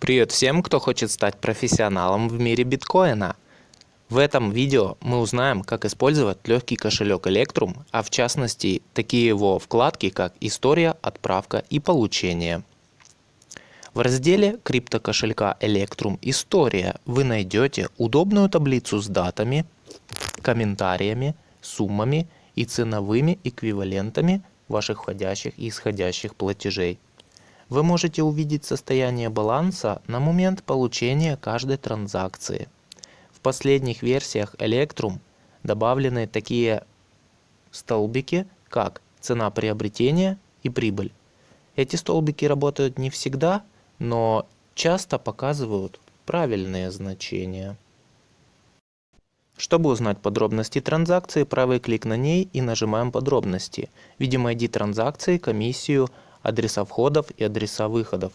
Привет всем, кто хочет стать профессионалом в мире биткоина. В этом видео мы узнаем, как использовать легкий кошелек Electrum, а в частности такие его вкладки, как «История», «Отправка» и «Получение». В разделе криптокошелька Electrum «История» вы найдете удобную таблицу с датами, комментариями, суммами и ценовыми эквивалентами ваших входящих и исходящих платежей. Вы можете увидеть состояние баланса на момент получения каждой транзакции. В последних версиях Electrum добавлены такие столбики, как цена приобретения и прибыль. Эти столбики работают не всегда, но часто показывают правильные значения. Чтобы узнать подробности транзакции, правый клик на ней и нажимаем «Подробности». Видим ID транзакции, комиссию, адреса входов и адреса выходов.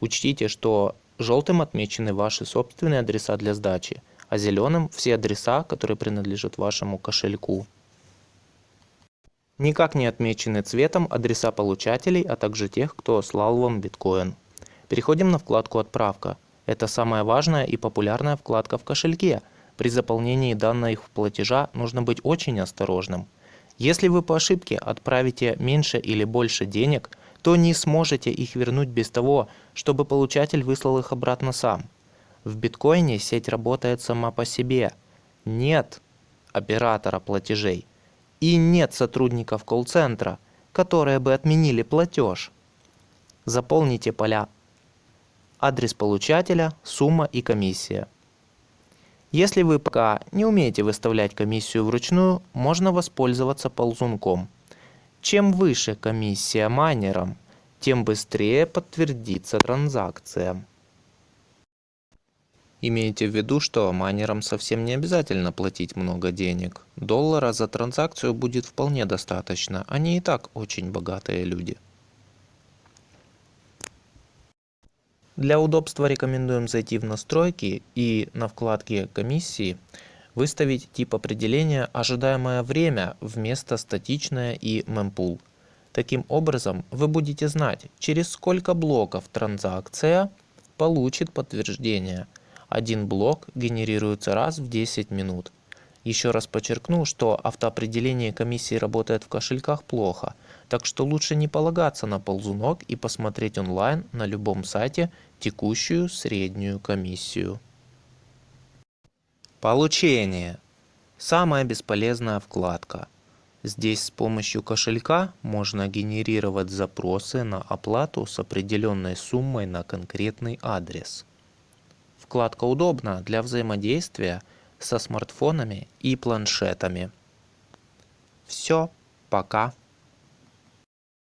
Учтите, что желтым отмечены ваши собственные адреса для сдачи, а зеленым все адреса, которые принадлежат вашему кошельку. Никак не отмечены цветом адреса получателей, а также тех, кто слал вам биткоин. Переходим на вкладку «Отправка». Это самая важная и популярная вкладка в кошельке. При заполнении данных платежа нужно быть очень осторожным. Если вы по ошибке отправите меньше или больше денег – то не сможете их вернуть без того, чтобы получатель выслал их обратно сам. В биткоине сеть работает сама по себе. Нет оператора платежей и нет сотрудников колл-центра, которые бы отменили платеж. Заполните поля адрес получателя, сумма и комиссия. Если вы пока не умеете выставлять комиссию вручную, можно воспользоваться ползунком – чем выше комиссия майнерам, тем быстрее подтвердится транзакция. Имейте в виду, что майнерам совсем не обязательно платить много денег. Доллара за транзакцию будет вполне достаточно, они и так очень богатые люди. Для удобства рекомендуем зайти в настройки и на вкладке комиссии Выставить тип определения «Ожидаемое время» вместо «Статичное» и «Mempool». Таким образом, вы будете знать, через сколько блоков транзакция получит подтверждение. Один блок генерируется раз в 10 минут. Еще раз подчеркну, что автоопределение комиссии работает в кошельках плохо, так что лучше не полагаться на ползунок и посмотреть онлайн на любом сайте текущую среднюю комиссию. Получение. Самая бесполезная вкладка. Здесь с помощью кошелька можно генерировать запросы на оплату с определенной суммой на конкретный адрес. Вкладка удобна для взаимодействия со смартфонами и планшетами. Все, пока.